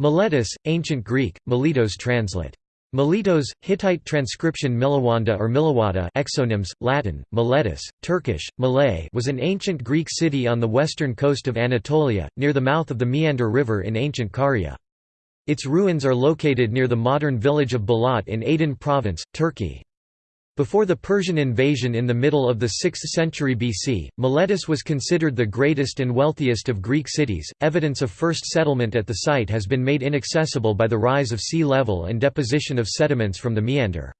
Miletus, Ancient Greek, Miletos translate. Miletos, Hittite transcription Milawanda or Milawada exonyms, Latin, Miletus, Turkish, Malay was an ancient Greek city on the western coast of Anatolia, near the mouth of the Meander River in ancient Caria. Its ruins are located near the modern village of Balat in Aydın province, Turkey. Before the Persian invasion in the middle of the 6th century BC, Miletus was considered the greatest and wealthiest of Greek cities. Evidence of first settlement at the site has been made inaccessible by the rise of sea level and deposition of sediments from the Meander.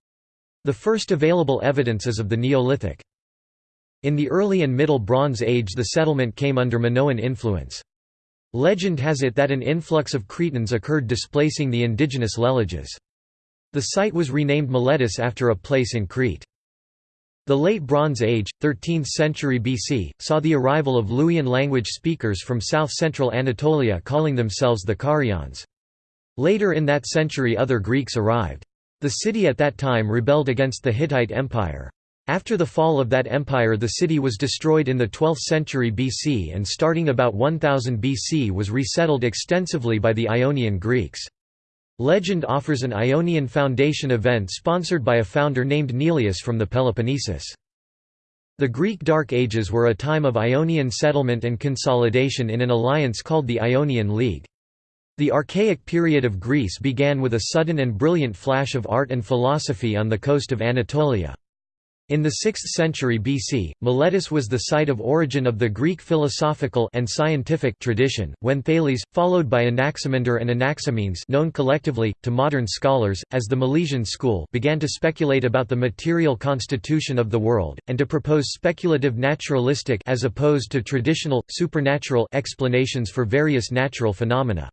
The first available evidence is of the Neolithic. In the early and Middle Bronze Age the settlement came under Minoan influence. Legend has it that an influx of Cretans occurred displacing the indigenous Leleges. The site was renamed Miletus after a place in Crete. The Late Bronze Age, 13th century BC, saw the arrival of Luwian language speakers from south-central Anatolia calling themselves the Carians. Later in that century other Greeks arrived. The city at that time rebelled against the Hittite Empire. After the fall of that empire the city was destroyed in the 12th century BC and starting about 1000 BC was resettled extensively by the Ionian Greeks. Legend offers an Ionian Foundation event sponsored by a founder named Neleus from the Peloponnesus. The Greek Dark Ages were a time of Ionian settlement and consolidation in an alliance called the Ionian League. The Archaic period of Greece began with a sudden and brilliant flash of art and philosophy on the coast of Anatolia. In the 6th century BC, Miletus was the site of origin of the Greek philosophical and scientific tradition, when Thales, followed by Anaximander and Anaximenes known collectively, to modern scholars, as the Milesian school began to speculate about the material constitution of the world, and to propose speculative naturalistic as opposed to traditional, supernatural explanations for various natural phenomena.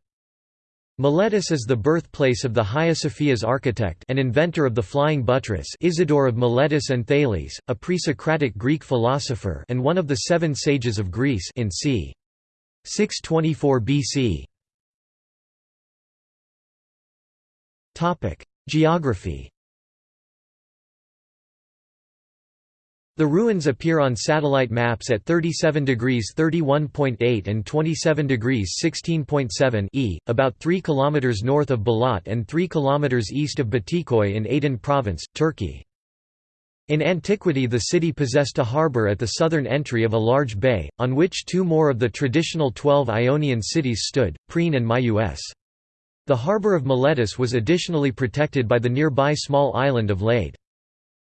Miletus is the birthplace of the Hagia Sophia's architect and inventor of the flying buttress Isidore of Miletus and Thales, a pre-Socratic Greek philosopher and one of the seven sages of Greece in c. 624 BC. Geography The ruins appear on satellite maps at 37 degrees 31.8 and 27 degrees 16.7 e, about 3 km north of Balat and 3 km east of Batikoy in Aydın province, Turkey. In antiquity the city possessed a harbour at the southern entry of a large bay, on which two more of the traditional twelve Ionian cities stood, Priene and Myus. The harbour of Miletus was additionally protected by the nearby small island of Lade.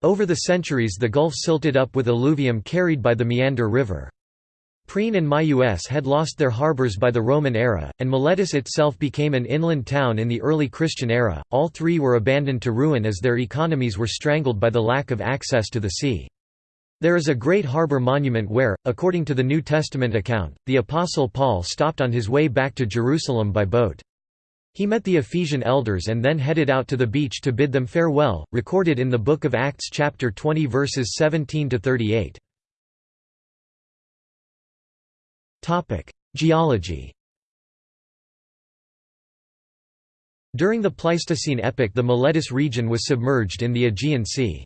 Over the centuries the gulf silted up with alluvium carried by the Meander River. Priene and Myus had lost their harbours by the Roman era, and Miletus itself became an inland town in the early Christian era. All three were abandoned to ruin as their economies were strangled by the lack of access to the sea. There is a great harbour monument where, according to the New Testament account, the Apostle Paul stopped on his way back to Jerusalem by boat. He met the Ephesian elders and then headed out to the beach to bid them farewell, recorded in the Book of Acts chapter 20 verses 17 to 38. Topic: Geology. During the Pleistocene epoch the Miletus region was submerged in the Aegean Sea.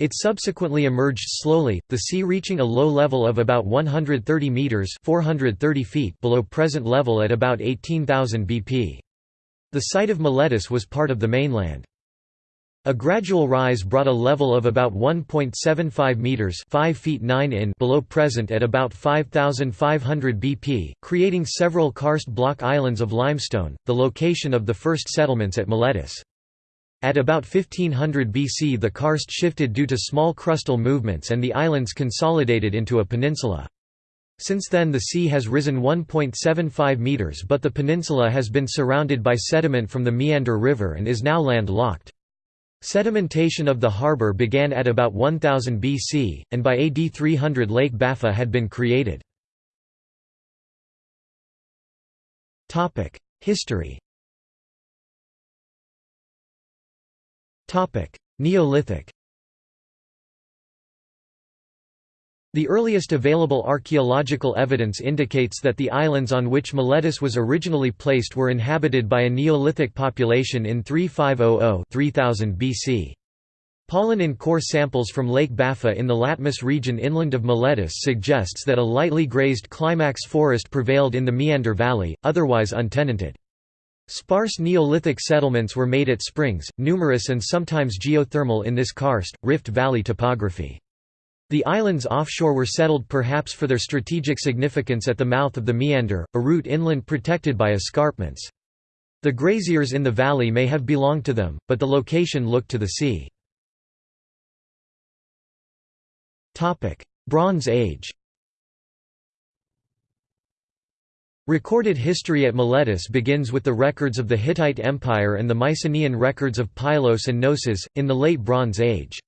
It subsequently emerged slowly, the sea reaching a low level of about 130 meters (430 feet) below present level at about 18,000 bp. The site of Miletus was part of the mainland. A gradual rise brought a level of about 1.75 meters (5 feet 9 in) below present at about 5500 BP, creating several karst block islands of limestone, the location of the first settlements at Miletus. At about 1500 BC the karst shifted due to small crustal movements and the islands consolidated into a peninsula. Since then the sea has risen 1.75 metres but the peninsula has been surrounded by sediment from the Meander River and is now land-locked. Sedimentation of the harbour began at about 1000 BC, and by AD 300 Lake Baffa had been created. History Neolithic The earliest available archaeological evidence indicates that the islands on which Miletus was originally placed were inhabited by a Neolithic population in 3500–3000 BC. Pollen in core samples from Lake Baffa in the Latmus region inland of Miletus suggests that a lightly grazed climax forest prevailed in the Meander Valley, otherwise untenanted. Sparse Neolithic settlements were made at springs, numerous and sometimes geothermal in this karst, rift valley topography. The islands offshore were settled perhaps for their strategic significance at the mouth of the meander, a route inland protected by escarpments. The graziers in the valley may have belonged to them, but the location looked to the sea. Bronze Age Recorded history at Miletus begins with the records of the Hittite Empire and the Mycenaean records of Pylos and Knossos, in the Late Bronze Age.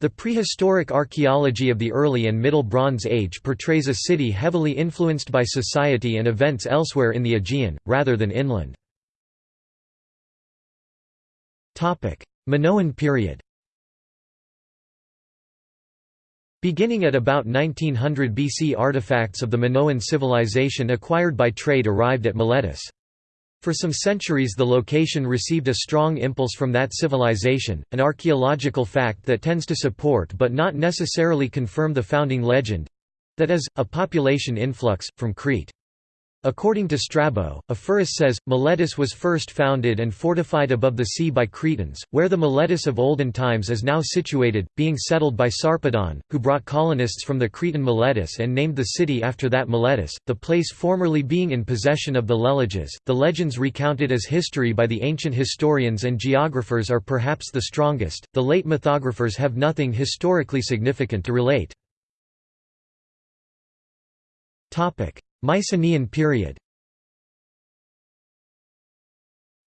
The prehistoric archaeology of the early and Middle Bronze Age portrays a city heavily influenced by society and events elsewhere in the Aegean, rather than inland. Minoan period Beginning at about 1900 BC artifacts of the Minoan civilization acquired by trade arrived at Miletus. For some centuries the location received a strong impulse from that civilization, an archaeological fact that tends to support but not necessarily confirm the founding legend—that is, a population influx, from Crete. According to Strabo, Ephorus says, Miletus was first founded and fortified above the sea by Cretans, where the Miletus of olden times is now situated, being settled by Sarpedon, who brought colonists from the Cretan Miletus and named the city after that Miletus, the place formerly being in possession of the Leleges. The legends recounted as history by the ancient historians and geographers are perhaps the strongest, the late mythographers have nothing historically significant to relate. Mycenaean period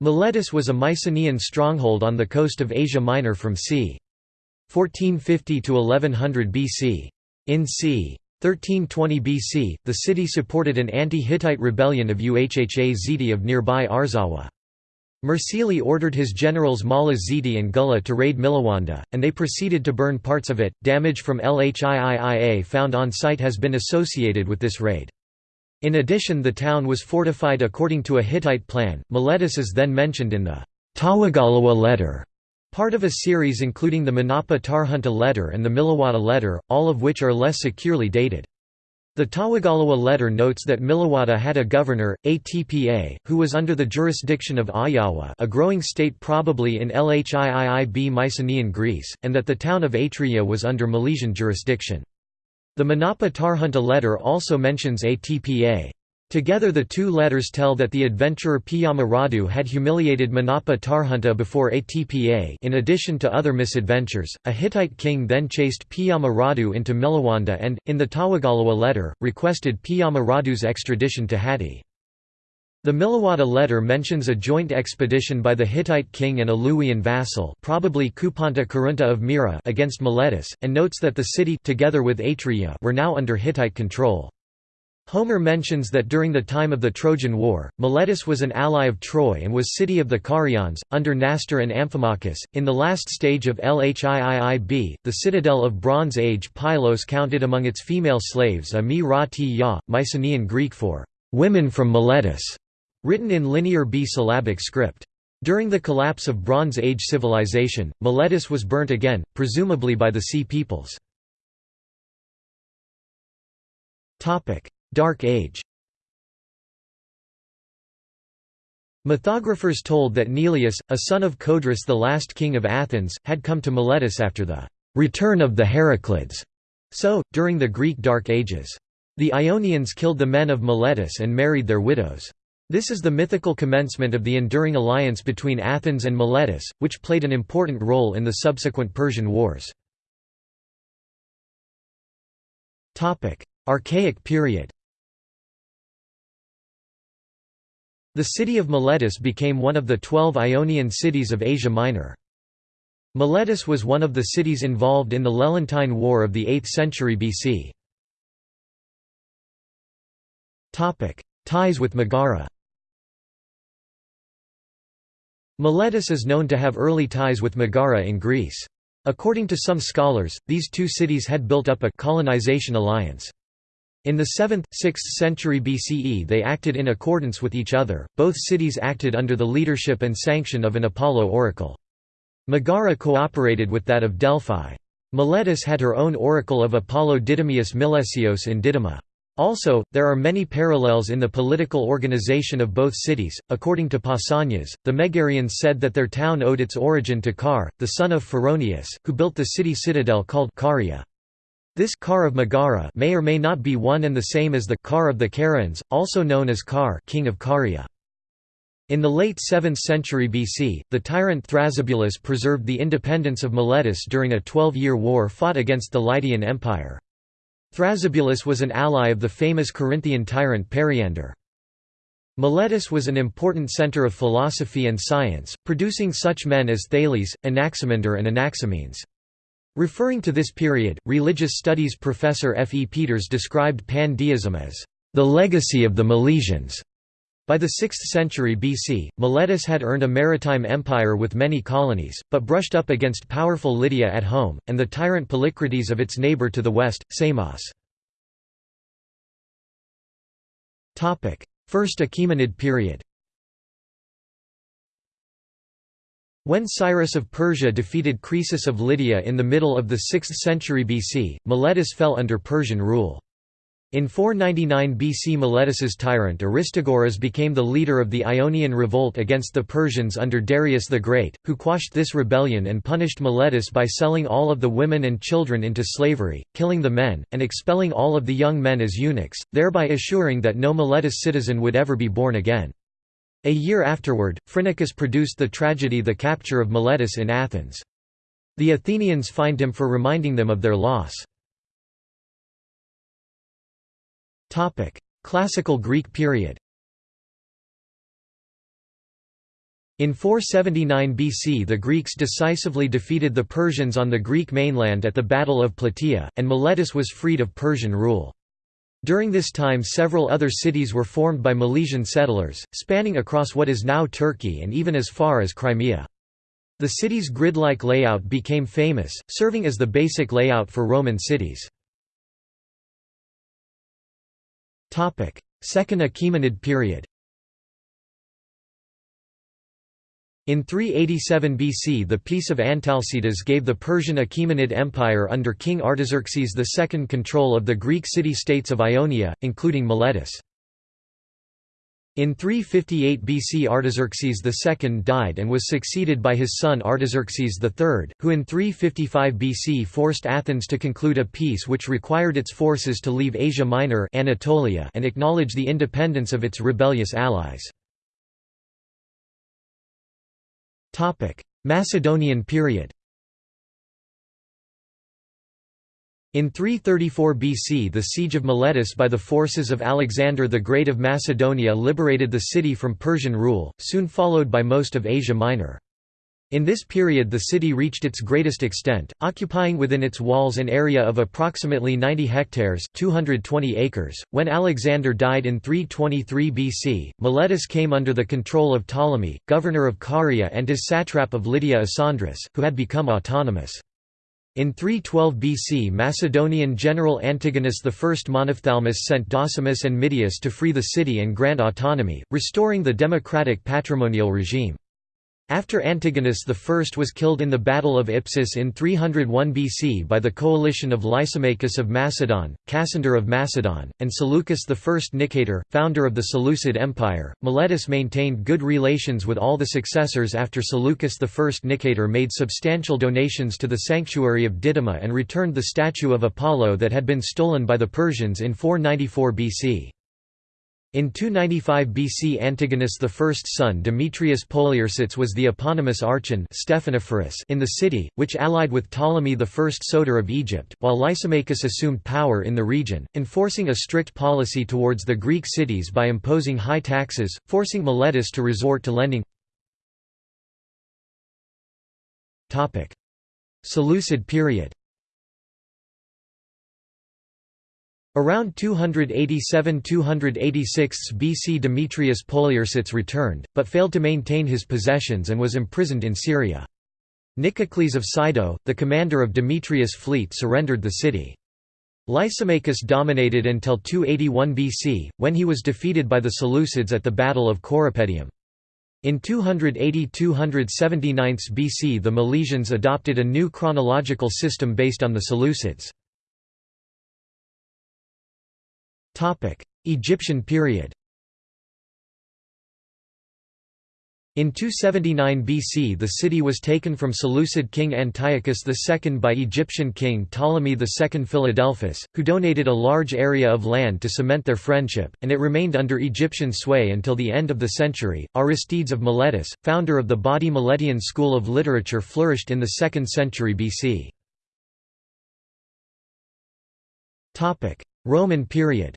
Miletus was a Mycenaean stronghold on the coast of Asia Minor from c. 1450 to 1100 BC. In c. 1320 BC, the city supported an anti-Hittite rebellion of Uhha Ziti of nearby Arzawa. Mursili ordered his generals Mala Ziti and Gulla to raid Milawanda, and they proceeded to burn parts of it. Damage from Lhiiia found on site has been associated with this raid. In addition the town was fortified according to a Hittite plan. Miletus is then mentioned in the Tawagalawa letter, part of a series including the Manapa Tarhunta letter and the Milawata letter, all of which are less securely dated. The Tawagalawa letter notes that Milawata had a governor, Atpa, who was under the jurisdiction of Ayawa a growing state probably in Lhiiib Mycenaean Greece, and that the town of Atria was under Milesian jurisdiction. The Manapa Tarhunta letter also mentions Atpa. Together the two letters tell that the adventurer Piyama Radu had humiliated Manapa Tarhunta before Atpa in addition to other misadventures, a Hittite king then chased Piyama Radu into Milawanda and, in the Tawagalawa letter, requested Piyama Radu's extradition to Hatti. The Milawada letter mentions a joint expedition by the Hittite king and a Luwian vassal probably Kupanta Kurunta of Mira against Miletus, and notes that the city together with Atreia were now under Hittite control. Homer mentions that during the time of the Trojan War, Miletus was an ally of Troy and was city of the Carians, under Nastor and Amphimachus. In the last stage of Lhiiib, the citadel of Bronze Age Pylos counted among its female slaves a mi ra ti ya, Mycenaean Greek for women from Miletus written in Linear B syllabic script. During the collapse of Bronze Age civilization, Miletus was burnt again, presumably by the Sea Peoples. Dark Age Mythographers told that Neleus, a son of Codrus the last king of Athens, had come to Miletus after the «return of the Heraclids», so, during the Greek Dark Ages. The Ionians killed the men of Miletus and married their widows. This is the mythical commencement of the enduring alliance between Athens and Miletus, which played an important role in the subsequent Persian Wars. Archaic period The city of Miletus became one of the twelve Ionian cities of Asia Minor. Miletus was one of the cities involved in the Lelantine War of the 8th century BC. Ties with Megara Miletus is known to have early ties with Megara in Greece. According to some scholars, these two cities had built up a colonization alliance. In the 7th, 6th century BCE they acted in accordance with each other, both cities acted under the leadership and sanction of an Apollo oracle. Megara cooperated with that of Delphi. Miletus had her own oracle of Apollo Didymius Milesios in Didyma. Also, there are many parallels in the political organization of both cities. According to Pausanias, the Megarians said that their town owed its origin to Car, the son of Phoroneus, who built the city citadel called Caria. This Car of Megara may or may not be one and the same as the Car of the Carians, also known as Car, king of Caria. In the late 7th century BC, the tyrant Thrasybulus preserved the independence of Miletus during a 12-year war fought against the Lydian Empire. Thrasybulus was an ally of the famous Corinthian tyrant Periander. Miletus was an important center of philosophy and science, producing such men as Thales, Anaximander and Anaximenes. Referring to this period, religious studies professor F. E. Peters described pandeism as the legacy of the Milesians. By the 6th century BC, Miletus had earned a maritime empire with many colonies, but brushed up against powerful Lydia at home, and the tyrant Polycrates of its neighbour to the west, Samos. First Achaemenid period When Cyrus of Persia defeated Croesus of Lydia in the middle of the 6th century BC, Miletus fell under Persian rule. In 499 BC Miletus's tyrant Aristagoras became the leader of the Ionian revolt against the Persians under Darius the Great, who quashed this rebellion and punished Miletus by selling all of the women and children into slavery, killing the men, and expelling all of the young men as eunuchs, thereby assuring that no Miletus citizen would ever be born again. A year afterward, Phrynichus produced the tragedy The Capture of Miletus in Athens. The Athenians fined him for reminding them of their loss. Topic: Classical Greek period. In 479 BC the Greeks decisively defeated the Persians on the Greek mainland at the Battle of Plataea, and Miletus was freed of Persian rule. During this time several other cities were formed by Milesian settlers, spanning across what is now Turkey and even as far as Crimea. The city's grid-like layout became famous, serving as the basic layout for Roman cities. Second Achaemenid period In 387 BC the Peace of Antalcidas gave the Persian Achaemenid Empire under King Artaxerxes II control of the Greek city-states of Ionia, including Miletus. In 358 BC Artaxerxes II died and was succeeded by his son Artaxerxes III, who in 355 BC forced Athens to conclude a peace which required its forces to leave Asia Minor Anatolia and acknowledge the independence of its rebellious allies. Macedonian period In 334 BC the siege of Miletus by the forces of Alexander the Great of Macedonia liberated the city from Persian rule, soon followed by most of Asia Minor. In this period the city reached its greatest extent, occupying within its walls an area of approximately 90 hectares 220 acres. .When Alexander died in 323 BC, Miletus came under the control of Ptolemy, governor of Caria and his satrap of Lydia Isandrus, who had become autonomous. In 312 BC Macedonian general Antigonus I Monophthalmus sent Docimus and Midius to free the city and grant autonomy, restoring the democratic patrimonial regime. After Antigonus I was killed in the Battle of Ipsus in 301 BC by the coalition of Lysimachus of Macedon, Cassander of Macedon, and Seleucus I Nicator, founder of the Seleucid Empire, Miletus maintained good relations with all the successors after Seleucus I Nicator made substantial donations to the sanctuary of Didyma and returned the statue of Apollo that had been stolen by the Persians in 494 BC. In 295 BC Antigonus I's son Demetrius Poliorcetes was the eponymous archon in the city, which allied with Ptolemy I Soter of Egypt, while Lysimachus assumed power in the region, enforcing a strict policy towards the Greek cities by imposing high taxes, forcing Miletus to resort to lending. Seleucid period Around 287–286 BC Demetrius Poliorcetes returned, but failed to maintain his possessions and was imprisoned in Syria. Nicocles of Sido, the commander of Demetrius' fleet surrendered the city. Lysimachus dominated until 281 BC, when he was defeated by the Seleucids at the Battle of Corupedium. In 280–279 BC the Milesians adopted a new chronological system based on the Seleucids. Egyptian period In 279 BC the city was taken from Seleucid king Antiochus II by Egyptian king Ptolemy II Philadelphus, who donated a large area of land to cement their friendship, and it remained under Egyptian sway until the end of the century. Aristides of Miletus, founder of the Badi Milesian school of literature flourished in the 2nd century BC. Roman period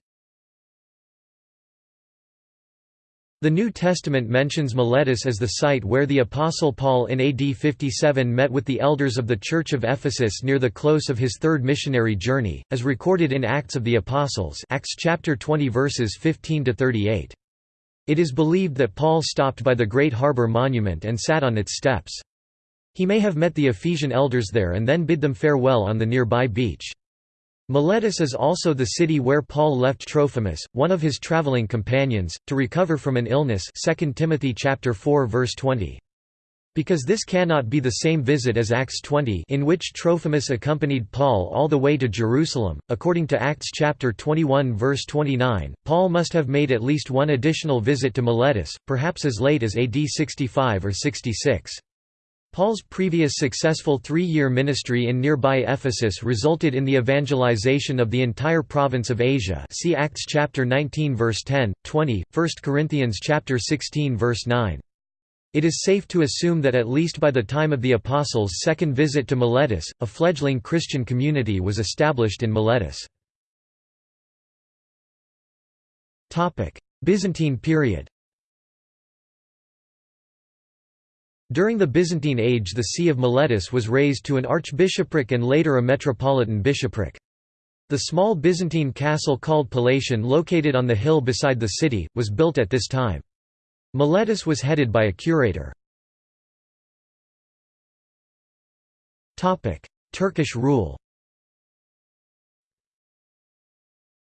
The New Testament mentions Miletus as the site where the Apostle Paul in AD 57 met with the elders of the Church of Ephesus near the close of his third missionary journey, as recorded in Acts of the Apostles Acts chapter 20 verses 15–38. It is believed that Paul stopped by the Great Harbour Monument and sat on its steps. He may have met the Ephesian elders there and then bid them farewell on the nearby beach. Miletus is also the city where Paul left Trophimus, one of his traveling companions, to recover from an illness 2 Timothy chapter 4 verse 20. Because this cannot be the same visit as Acts 20 in which Trophimus accompanied Paul all the way to Jerusalem, according to Acts chapter 21 verse 29, Paul must have made at least one additional visit to Miletus, perhaps as late as AD 65 or 66. Paul's previous successful three-year ministry in nearby Ephesus resulted in the evangelization of the entire province of Asia see Acts chapter 19 verse 10, 20, 1 Corinthians chapter 16 verse 9. It is safe to assume that at least by the time of the Apostles' second visit to Miletus, a fledgling Christian community was established in Miletus. Byzantine period During the Byzantine age the See of Miletus was raised to an archbishopric and later a metropolitan bishopric. The small Byzantine castle called Palatium located on the hill beside the city, was built at this time. Miletus was headed by a curator. Turkish rule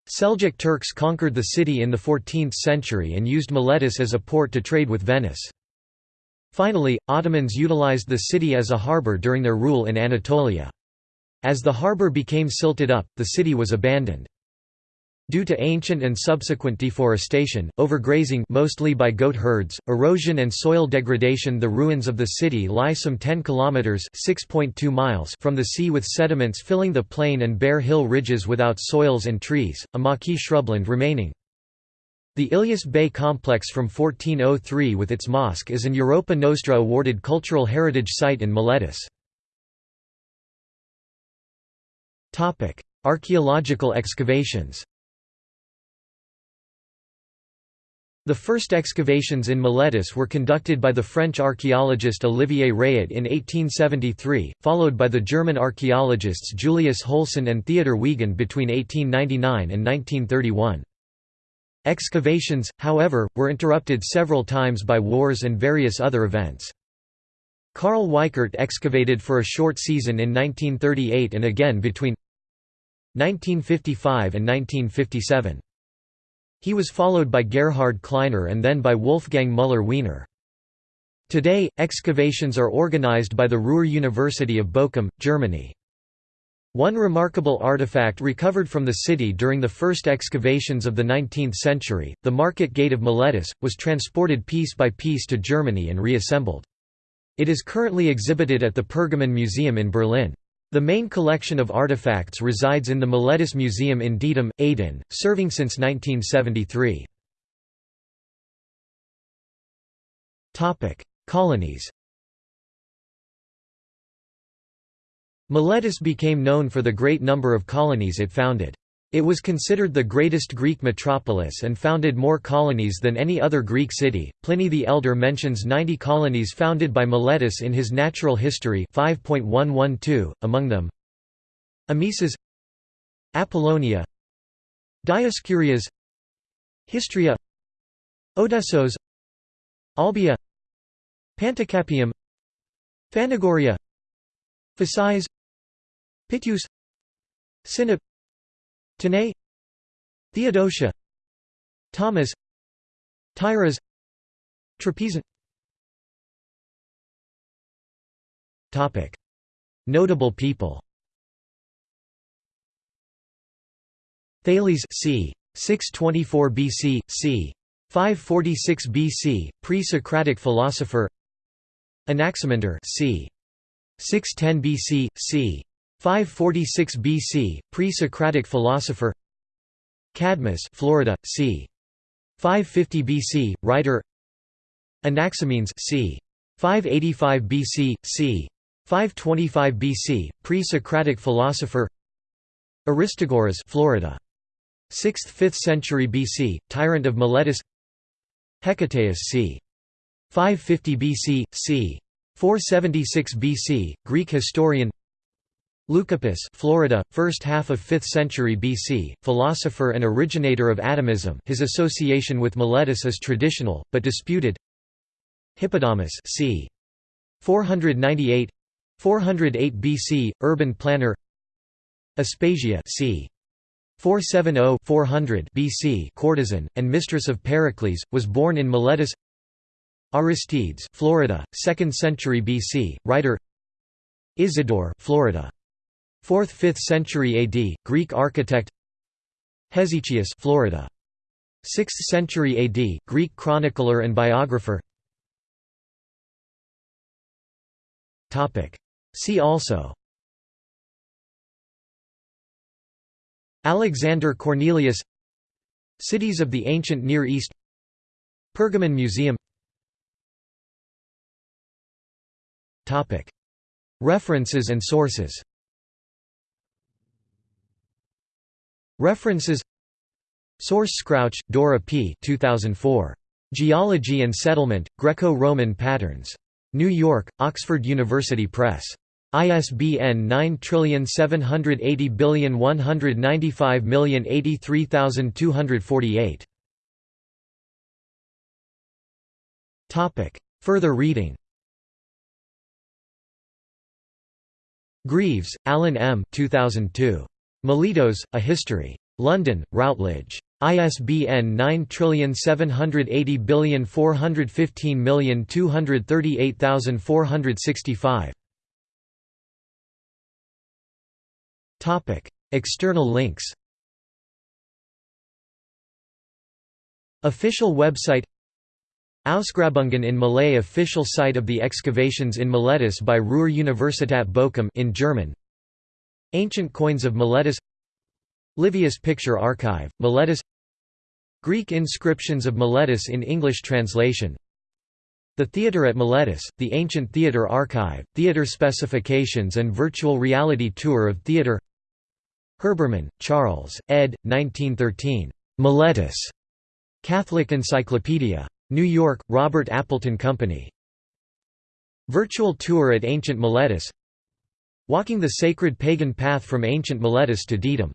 Seljuk Turks conquered the city in the 14th century and used Miletus as a port to trade with Venice. Finally, Ottomans utilized the city as a harbour during their rule in Anatolia. As the harbour became silted up, the city was abandoned. Due to ancient and subsequent deforestation, overgrazing mostly by goat herds, erosion and soil degradation the ruins of the city lie some 10 kilometers (6.2 miles) from the sea with sediments filling the plain and bare hill ridges without soils and trees, a maquis shrubland remaining. The Ilyas Bey complex from 1403 with its mosque is an Europa Nostra awarded cultural heritage site in Miletus. Archaeological excavations The first excavations in Miletus were conducted by the French archaeologist Olivier Rayet in 1873, followed by the German archaeologists Julius Hülsen and Theodor Wiegand between 1899 and 1931. Excavations, however, were interrupted several times by wars and various other events. Carl Weickert excavated for a short season in 1938 and again between 1955 and 1957. He was followed by Gerhard Kleiner and then by Wolfgang Müller-Wiener. Today, excavations are organized by the Ruhr University of Bochum, Germany. One remarkable artifact recovered from the city during the first excavations of the 19th century, the Market Gate of Miletus, was transported piece by piece to Germany and reassembled. It is currently exhibited at the Pergamon Museum in Berlin. The main collection of artifacts resides in the Miletus Museum in Didim, Aydın, serving since 1973. Colonies Miletus became known for the great number of colonies it founded. It was considered the greatest Greek metropolis and founded more colonies than any other Greek city. Pliny the Elder mentions 90 colonies founded by Miletus in his Natural History 5.112, among them Amisus Apollonia Dioscurias Histria Odessos Olbia, Panticapaeum, Phanagoria Phasis Pityus Sinop Tanais Theodosia Tomis Tyras Trapezium Topic Notable people Thales c. 624 BC, c. 546 BC, pre-Socratic philosopher Anaximander c. 610 BC, c. 546 BC, pre-Socratic philosopher Cadmus Florida, c. 550 BC, writer Anaximenes c. 585 BC, c. 525 BC, pre-Socratic philosopher Aristagoras Florida. 6th–5th century BC, tyrant of Miletus Hecataeus c. 550 BC, c. 476 BC, Greek historian Leucippus Florida, first half of 5th century BC, philosopher and originator of atomism his association with Miletus is traditional, but disputed Hippodamus c. 498 408 BC, urban planner Aspasia c. 470–400 BC courtesan, and mistress of Pericles, was born in Miletus Aristides Florida, 2nd century BC, writer Isidore Florida. 4th–5th century AD, Greek architect Hesychius Florida. 6th century AD, Greek chronicler and biographer See also Alexander Cornelius Cities of the Ancient Near East Pergamon Museum References and sources References Source Scrouch, Dora P. 2004. Geology and Settlement, Greco-Roman Patterns. New York, Oxford University Press. ISBN 9780195083248. Topic. Further reading Greaves, Alan M. 2002. Miletos, A History. London, Routledge. ISBN 9780415238465. Topic: External links. Official website Ausgrabungen in Malay official site of the excavations in Miletus by Ruhr-Universität Bochum in German Ancient coins of Miletus Livius Picture Archive, Miletus Greek inscriptions of Miletus in English translation the Theatre at Miletus, the Ancient Theatre Archive, Theatre Specifications and Virtual Reality Tour of Theatre Herbermann, Charles, ed. 1913. Miletus. Catholic Encyclopedia. New York, Robert Appleton Company. Virtual Tour at Ancient Miletus Walking the Sacred Pagan Path from Ancient Miletus to Didyma